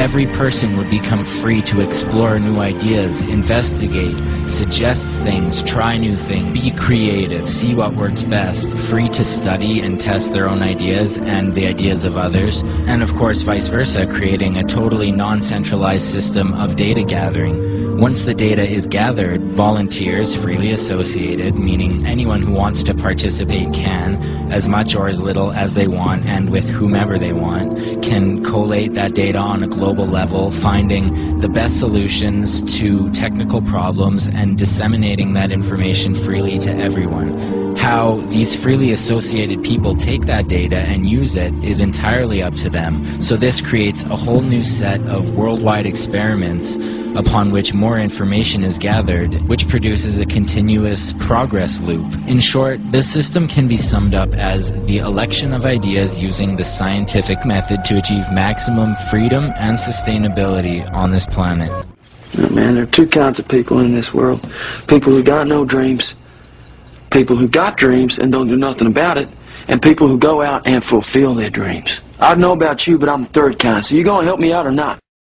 every person would become free to explore new ideas, investigate, suggest things, try new things, be creative, see what works best, free to study and test their own ideas and the ideas of others, and of course vice versa, creating a totally non-centralized system of data gathering. Once the data is gathered, volunteers, freely associated, meaning anyone who wants to participate can, as much or as little as they want and with whomever they want, can collate that data on a global level, finding the best solutions to technical problems and disseminating that information freely to everyone. How these freely associated people take that data and use it is entirely up to them. So this creates a whole new set of worldwide experiments upon which more information is gathered, which produces a continuous progress loop. In short, this system can be summed up as the election of ideas using the scientific method to achieve maximum freedom and sustainability on this planet. You know, man, there are two kinds of people in this world. People who got no dreams, people who got dreams and don't do nothing about it, and people who go out and fulfill their dreams. I don't know about you, but I'm the third kind, so you gonna help me out or not?